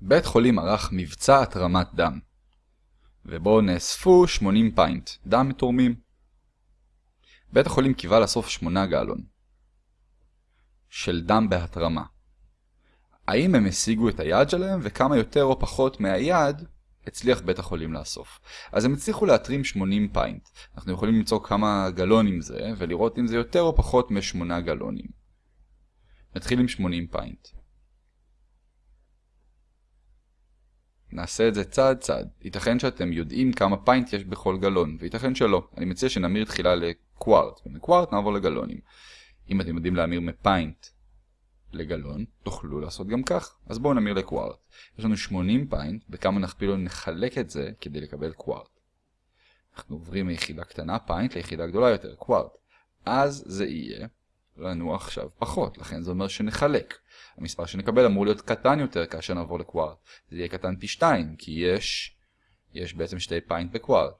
בית חולים ערך מבצע התרמת דם, ובו נאספו 80 פיינט, דם מתורמים. בית החולים קיווה לאסוף 8 גלון של דם בהתרמה. האם הם השיגו את היעד שלהם וכמה יותר או פחות מהיעד הצליח בית החולים לאסוף. אז הם הצליחו להתרים 80 פיינט. אנחנו יכולים למצוא כמה גלונים זה ולראות אם זה יותר או פחות מ-8 גלונים. נתחיל עם 80 פיינט. נעשה את זה צעד צעד. ייתכן שאתם יודעים כמה פיינט יש בכל גלון, וייתכן שלא. אני מציע שנמיר תחילה לקווארט, ומקווארט נעבור לגלונים. אם אתם יודעים להמיר מפיינט לגלון, תוכלו לעשות גם כך. אז בואו נמיר לקווארט. יש לנו 80 פיינט, בכמה נכפיל או נחלק את זה כדי לקבל קווארט. אנחנו עוברים מיחידה קטנה פיינט ליחידה גדולה יותר, קווארט. אז זה יהיה לנו עכשיו פחות, לכן זה אומר שנחלק. המספר שנקבל אמור להיות קטן יותר כאשר נעבור לקווארט. זה יהיה קטן פי 2, כי יש, יש בעצם שתי פיינט בקווארט.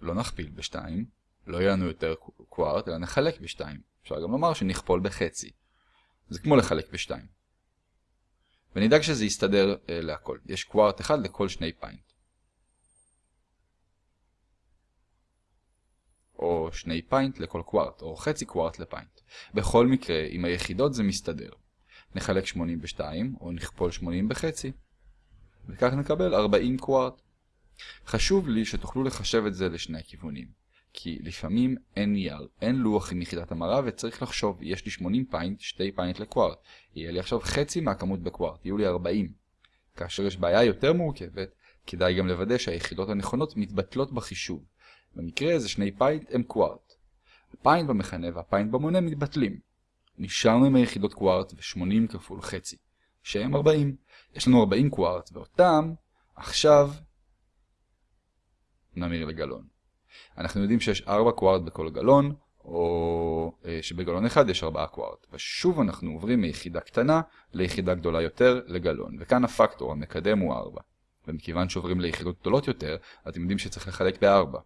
לא נכפיל ב-2, לא יהיה לנו יותר קווארט, אלא נחלק ב-2. אפשר גם לומר שנכפול בחצי. זה כמו לחלק ב-2. ונדאג שזה יסתדר אה, להכל. יש קווארט אחד לכל שני פיינט. או שני פיינט לכל קווארט, או חצי קווארט לפיינט. בכל מקרה, עם היחידות זה מסתדר. נחלק 80 ב-2, או נכפול 80 בחצי. וכך נקבל 40 קווארט. חשוב לי שתוכלו לחשב את זה לשני הכיוונים. כי לפעמים אין נייר, אין לוח עם יחידת המרה וצריך לחשוב, יש לי 80 פיינט, 2 פיינט לקווארט. יהיה לי עכשיו חצי מהכמות בקווארט, יהיו לי 40. כאשר יש בעיה יותר מורכבת, כדאי גם לוודא שהיחידות הנכונות מתבטלות בחישוב. במקרה הזה שני פיינט הם קווארט. הפיינט במכנה והפיינט במונה מתבטלים. נשארנו עם היחידות קווארט ו-80 כפול חצי, שהם 40. יש לנו 40 קווארט, ואותם עכשיו נמיר לגלון. אנחנו יודעים שיש 4 קווארט בכל גלון, או אה, שבגלון אחד יש 4 קווארט. ושוב אנחנו עוברים מיחידה קטנה ליחידה גדולה יותר לגלון. וכאן הפקטור, המקדם הוא 4. ומכיוון שעוברים ליחידות גדולות יותר, אתם יודעים שצריך לחלק ב-4.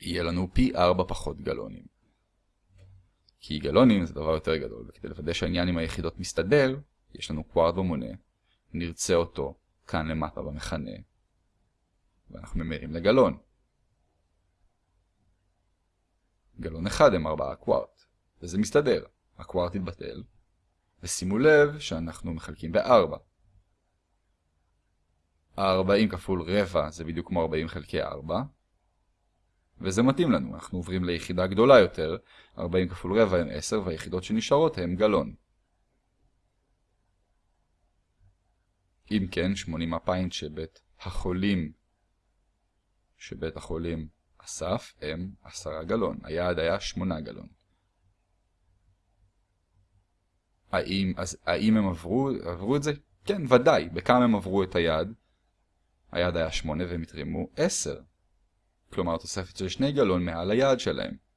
יהיה לנו פי 4 פחות גלונים. כי גלונים זה דבר יותר גדול, וכדי לוודא שהעניין עם היחידות מסתדר, יש לנו קווארט במונה, נרצה אותו כאן למטה במכנה, ואנחנו ממירים לגלון. גלון אחד הם 4 קווארט, וזה מסתדר, הקווארט יתבטל, ושימו לב שאנחנו מחלקים ב-4. ה-40 כפול רבע זה בדיוק כמו 40 חלקי 4, וזה מתאים לנו, אנחנו עוברים ליחידה גדולה יותר, 40 כפול רבע הם 10 והיחידות שנשארות הם גלון. אם כן, 80 הפיינט שבית החולים שבית החולים אסף הם 10 גלון, היעד היה 8 גלון. האם, אז, האם הם עברו, עברו את זה? כן, ודאי. בכמה הם עברו את היעד? היעד היה 8 והם התרימו 10. כלומר תוספת של 2 גלון מעל היעד שלהם.